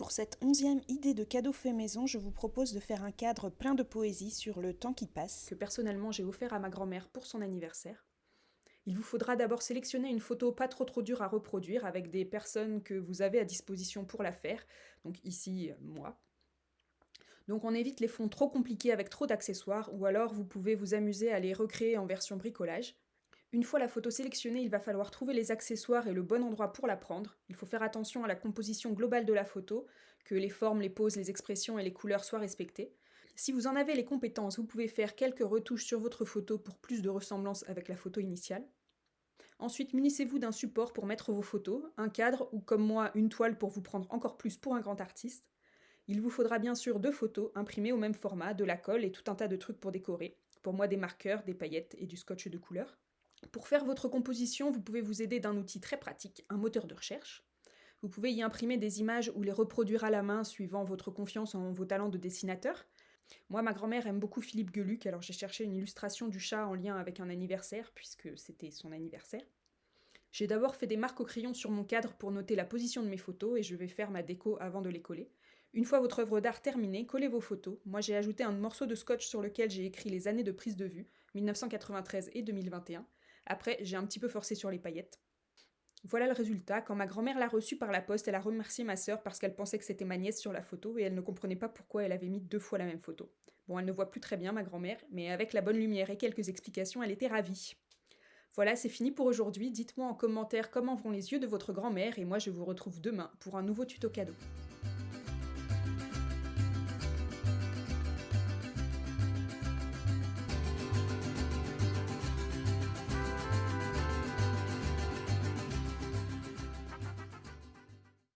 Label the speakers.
Speaker 1: Pour cette onzième idée de cadeau fait maison, je vous propose de faire un cadre plein de poésie sur le temps qui passe.
Speaker 2: que personnellement j'ai offert à ma grand-mère pour son anniversaire. Il vous faudra d'abord sélectionner une photo pas trop trop dure à reproduire avec des personnes que vous avez à disposition pour la faire, donc ici moi. Donc on évite les fonds trop compliqués avec trop d'accessoires ou alors vous pouvez vous amuser à les recréer en version bricolage. Une fois la photo sélectionnée, il va falloir trouver les accessoires et le bon endroit pour la prendre. Il faut faire attention à la composition globale de la photo, que les formes, les poses, les expressions et les couleurs soient respectées. Si vous en avez les compétences, vous pouvez faire quelques retouches sur votre photo pour plus de ressemblance avec la photo initiale. Ensuite, munissez-vous d'un support pour mettre vos photos, un cadre ou comme moi une toile pour vous prendre encore plus pour un grand artiste. Il vous faudra bien sûr deux photos imprimées au même format, de la colle et tout un tas de trucs pour décorer. Pour moi des marqueurs, des paillettes et du scotch de couleur. Pour faire votre composition, vous pouvez vous aider d'un outil très pratique, un moteur de recherche. Vous pouvez y imprimer des images ou les reproduire à la main suivant votre confiance en vos talents de dessinateur. Moi, ma grand-mère aime beaucoup Philippe Geluc, alors j'ai cherché une illustration du chat en lien avec un anniversaire, puisque c'était son anniversaire. J'ai d'abord fait des marques au crayon sur mon cadre pour noter la position de mes photos et je vais faire ma déco avant de les coller. Une fois votre œuvre d'art terminée, collez vos photos. Moi j'ai ajouté un morceau de scotch sur lequel j'ai écrit les années de prise de vue, 1993 et 2021. Après, j'ai un petit peu forcé sur les paillettes. Voilà le résultat. Quand ma grand-mère l'a reçu par la poste, elle a remercié ma sœur parce qu'elle pensait que c'était ma nièce sur la photo et elle ne comprenait pas pourquoi elle avait mis deux fois la même photo. Bon, elle ne voit plus très bien, ma grand-mère, mais avec la bonne lumière et quelques explications, elle était ravie. Voilà, c'est fini pour aujourd'hui. Dites-moi en commentaire comment vont les yeux de votre grand-mère et moi je vous retrouve demain pour un nouveau tuto cadeau.